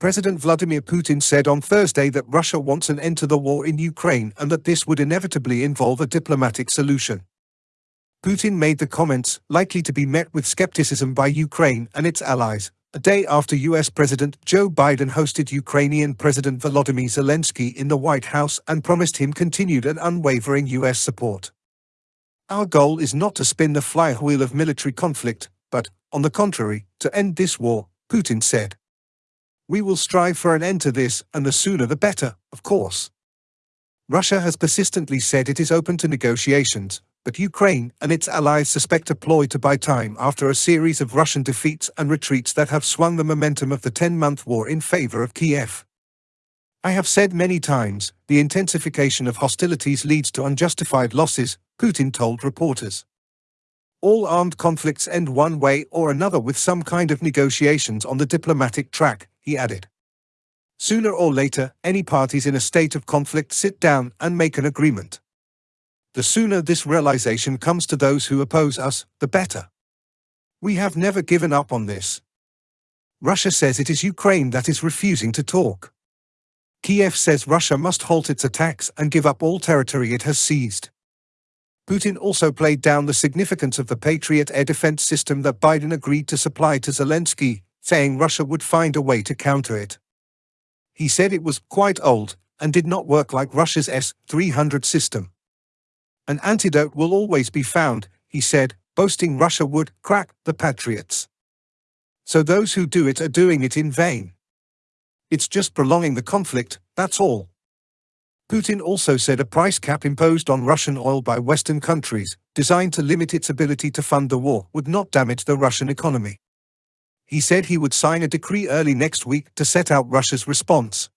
President Vladimir Putin said on Thursday that Russia wants an end to the war in Ukraine and that this would inevitably involve a diplomatic solution. Putin made the comments, likely to be met with skepticism by Ukraine and its allies, a day after US President Joe Biden hosted Ukrainian President Volodymyr Zelensky in the White House and promised him continued and unwavering US support. Our goal is not to spin the flywheel of military conflict, but, on the contrary, to end this war, Putin said. We will strive for an end to this, and the sooner the better, of course. Russia has persistently said it is open to negotiations, but Ukraine and its allies suspect a ploy to buy time after a series of Russian defeats and retreats that have swung the momentum of the 10-month war in favor of Kiev. I have said many times, the intensification of hostilities leads to unjustified losses, Putin told reporters. All armed conflicts end one way or another with some kind of negotiations on the diplomatic track, he added. Sooner or later, any parties in a state of conflict sit down and make an agreement. The sooner this realization comes to those who oppose us, the better. We have never given up on this. Russia says it is Ukraine that is refusing to talk. Kiev says Russia must halt its attacks and give up all territory it has seized. Putin also played down the significance of the Patriot air defense system that Biden agreed to supply to Zelensky, saying Russia would find a way to counter it. He said it was quite old and did not work like Russia's S-300 system. An antidote will always be found, he said, boasting Russia would crack the Patriots. So those who do it are doing it in vain. It's just prolonging the conflict, that's all. Putin also said a price cap imposed on Russian oil by Western countries, designed to limit its ability to fund the war, would not damage the Russian economy he said he would sign a decree early next week to set out Russia's response.